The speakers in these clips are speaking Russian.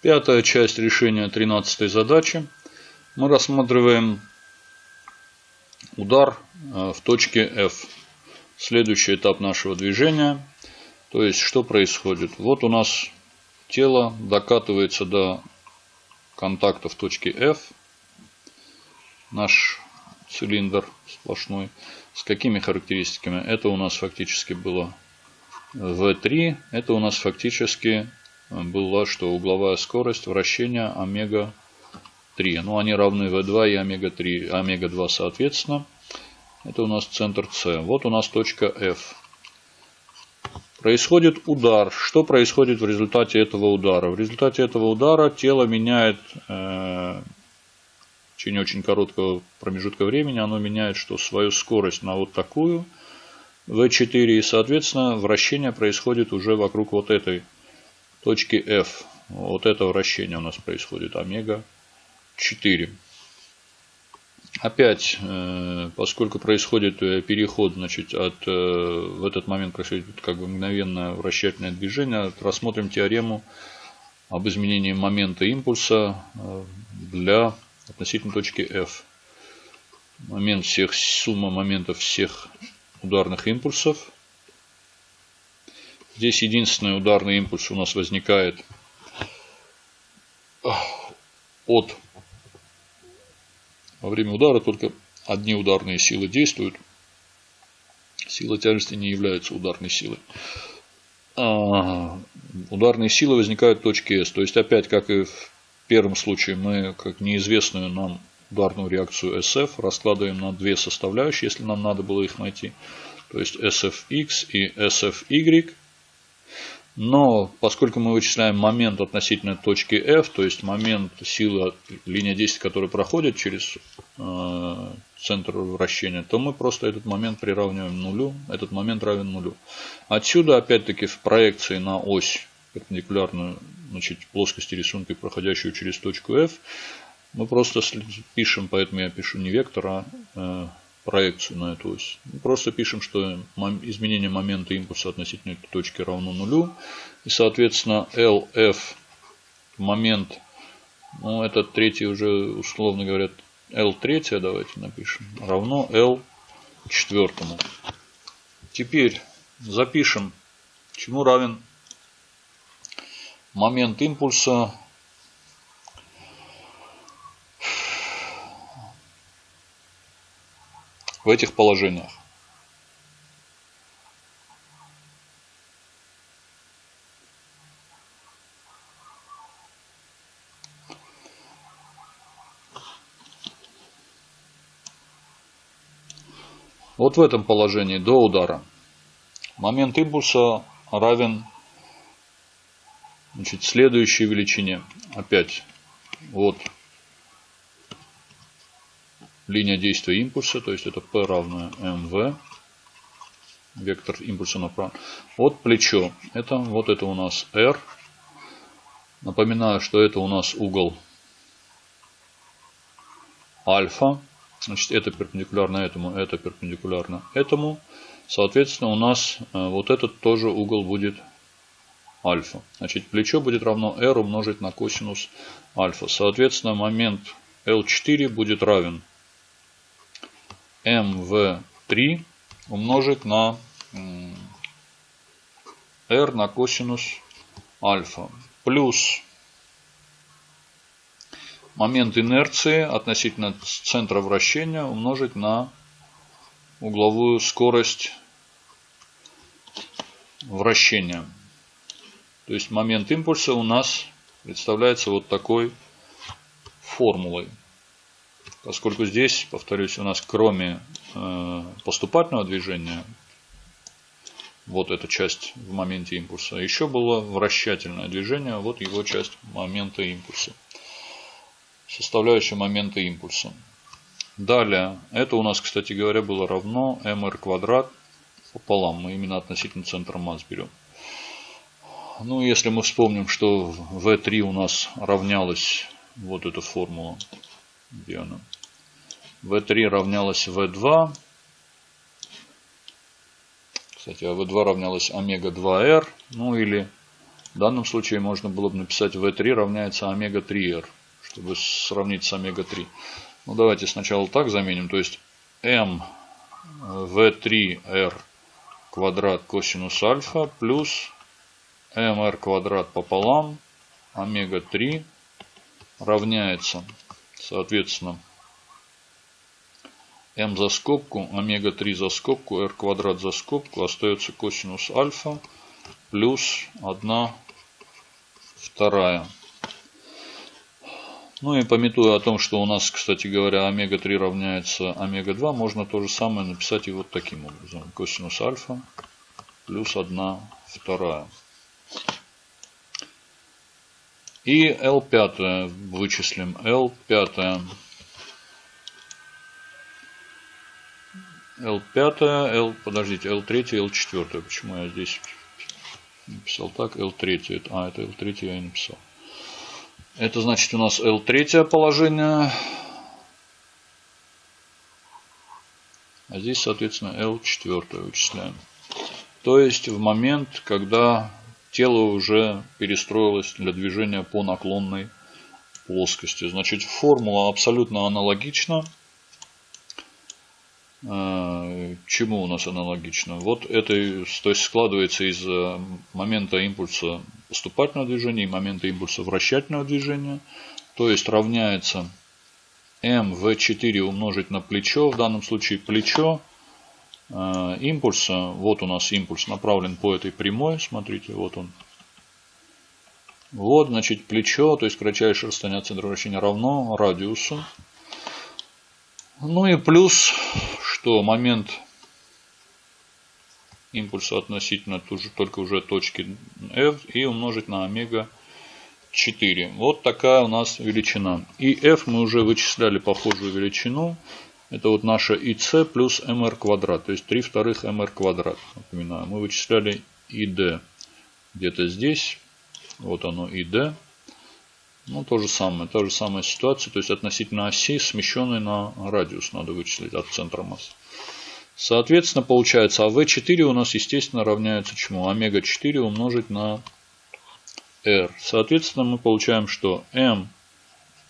Пятая часть решения 13 задачи. Мы рассматриваем удар э, в точке F. Следующий этап нашего движения. То есть, что происходит? Вот у нас тело докатывается до контакта в точке F. Наш цилиндр сплошной. С какими характеристиками? Это у нас фактически было V3. Это у нас фактически была, что угловая скорость вращения омега-3. Ну, они равны V2 и омега-3, омега-2 соответственно. Это у нас центр С. Вот у нас точка F. Происходит удар. Что происходит в результате этого удара? В результате этого удара тело меняет э, в течение очень короткого промежутка времени, оно меняет что свою скорость на вот такую V4 и соответственно вращение происходит уже вокруг вот этой точки F. Вот это вращение у нас происходит омега 4. Опять, э, поскольку происходит э, переход, значит, от, э, в этот момент происходит как бы мгновенное вращательное движение, рассмотрим теорему об изменении момента импульса для относительно точки F. Момент всех, сумма моментов всех ударных импульсов Здесь единственный ударный импульс у нас возникает от во время удара только одни ударные силы действуют. Сила тяжести не является ударной силой. А ударные силы возникают в точке S. То есть опять, как и в первом случае, мы как неизвестную нам ударную реакцию SF раскладываем на две составляющие, если нам надо было их найти. То есть SFX и SFY но поскольку мы вычисляем момент относительно точки F, то есть момент силы линия действия, которая проходит через э, центр вращения, то мы просто этот момент приравниваем нулю. Этот момент равен нулю. Отсюда, опять-таки, в проекции на ось перпендикулярную значит, плоскости рисунка, проходящую через точку F, мы просто пишем, поэтому я пишу не вектор, а э, проекцию на эту ось. Просто пишем, что изменение момента импульса относительно этой точки равно нулю. И, соответственно, LF момент, ну, это третий уже, условно говоря, L третья, давайте напишем, равно L четвертому. Теперь запишем, чему равен момент импульса в этих положениях. Вот в этом положении до удара момент импульса равен значит, следующей величине. Опять вот линия действия импульса, то есть это P равное mv, вектор импульса направо. Вот плечо, это вот это у нас R. Напоминаю, что это у нас угол альфа. Значит, это перпендикулярно этому, это перпендикулярно этому. Соответственно, у нас э, вот этот тоже угол будет альфа. Значит, плечо будет равно R умножить на косинус альфа. Соответственно, момент L4 будет равен mv3 умножить на r на косинус альфа плюс момент инерции относительно центра вращения умножить на угловую скорость вращения. То есть момент импульса у нас представляется вот такой формулой. Поскольку здесь, повторюсь, у нас кроме э, поступательного движения, вот эта часть в моменте импульса, еще было вращательное движение, вот его часть момента импульса. Составляющая момента импульса. Далее, это у нас, кстати говоря, было равно mr квадрат пополам. Мы именно относительно центра масс берем. Ну, если мы вспомним, что V3 у нас равнялась вот эта формула где она? V3 равнялась V2. Кстати, а V2 равнялась омега 2R. Ну или В данном случае можно было бы написать V3 равняется омега-3R, чтобы сравнить с омега-3. Ну, давайте сначала так заменим. То есть m v3r квадрат косинус альфа плюс mr квадрат пополам омега-3 равняется, соответственно, m за скобку, омега-3 за скобку, r квадрат за скобку, остается косинус альфа плюс 1 вторая. Ну и пометуя о том, что у нас, кстати говоря, омега-3 равняется омега-2, можно то же самое написать и вот таким образом. Косинус альфа плюс 1 вторая. И L5 вычислим. L5. L5, L, подождите, L3, L4. Почему я здесь написал так? L3. А, это L3 я и написал. Это значит у нас L3 положение. А здесь, соответственно, L4 вычисляем. То есть в момент, когда тело уже перестроилось для движения по наклонной плоскости. Значит, формула абсолютно аналогична. Э, чему у нас аналогично? Вот это то есть складывается из э, момента импульса поступательного движения и момента импульса вращательного движения. То есть равняется mv4 умножить на плечо. В данном случае плечо э, импульса. Вот у нас импульс направлен по этой прямой. Смотрите, вот он. Вот, значит, плечо, то есть кратчайшее расстояние от центра вращения равно радиусу. Ну и плюс что момент импульса относительно тоже, только уже точки f и умножить на омега 4. Вот такая у нас величина. И f мы уже вычисляли похожую величину. Это вот наша ic плюс mr квадрат. То есть 3 вторых mr квадрат. Напоминаю, мы вычисляли id где-то здесь. Вот оно id. Ну, то же самое, та же самая ситуация, то есть относительно оси, смещенной на радиус, надо вычислить от центра массы. Соответственно, получается, а v4 у нас, естественно, равняется чему? Омега-4 умножить на r. Соответственно, мы получаем, что m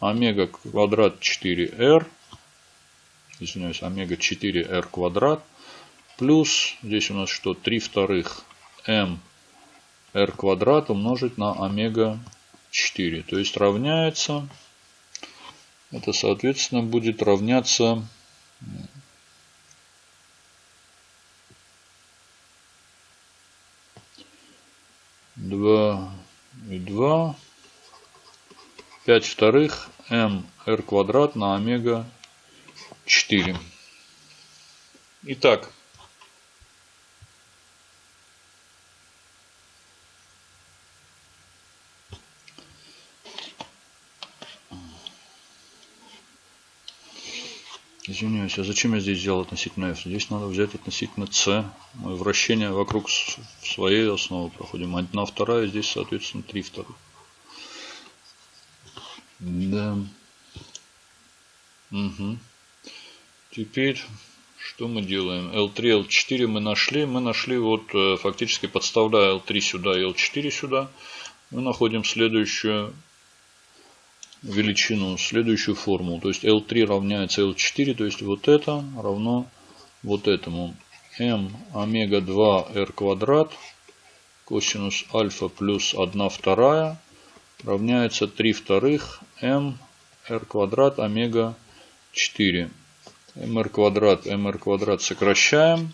омега квадрат 4r, извиняюсь, омега 4r квадрат, плюс, здесь у нас что, 3 вторых m r квадрат умножить на омега 4. То есть равняется, это соответственно будет равняться два и два пять вторых м r квадрат на омега 4. Итак, Извиняюсь, а зачем я здесь взял относительно f? Здесь надо взять относительно c. Мы вращение вокруг своей основы проходим. Одна вторая, здесь, соответственно, три вторых. Да. Угу. Теперь, что мы делаем? L3, L4 мы нашли. Мы нашли, вот, э, фактически подставляя L3 сюда и L4 сюда. Мы находим следующую величину, следующую формулу. То есть L3 равняется L4, то есть вот это равно вот этому. m омега 2 r квадрат косинус альфа плюс 1 вторая равняется 3 вторых m r квадрат омега 4. mr квадрат, mr квадрат сокращаем.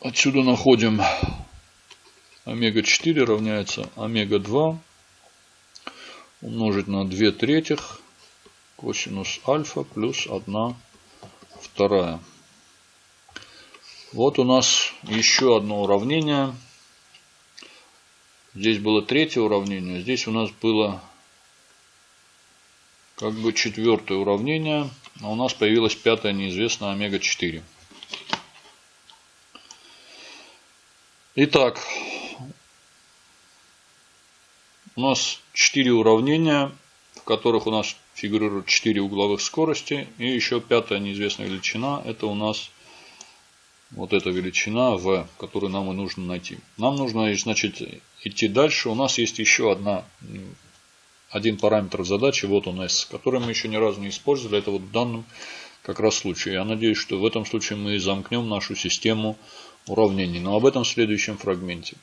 Отсюда находим омега-4 равняется омега-2 умножить на 2 третьих косинус альфа плюс 1 вторая. Вот у нас еще одно уравнение. Здесь было третье уравнение, здесь у нас было как бы четвертое уравнение, а у нас появилось пятое неизвестное омега-4. Итак, у нас 4 уравнения, в которых у нас фигурируют 4 угловых скорости. И еще пятая неизвестная величина. Это у нас вот эта величина v, которую нам и нужно найти. Нам нужно, значит, идти дальше. У нас есть еще одна, один параметр в задаче, вот он s, который мы еще ни разу не использовали. Это вот в данном как раз случае. Я надеюсь, что в этом случае мы замкнем нашу систему уравнений. Но об этом в следующем фрагменте.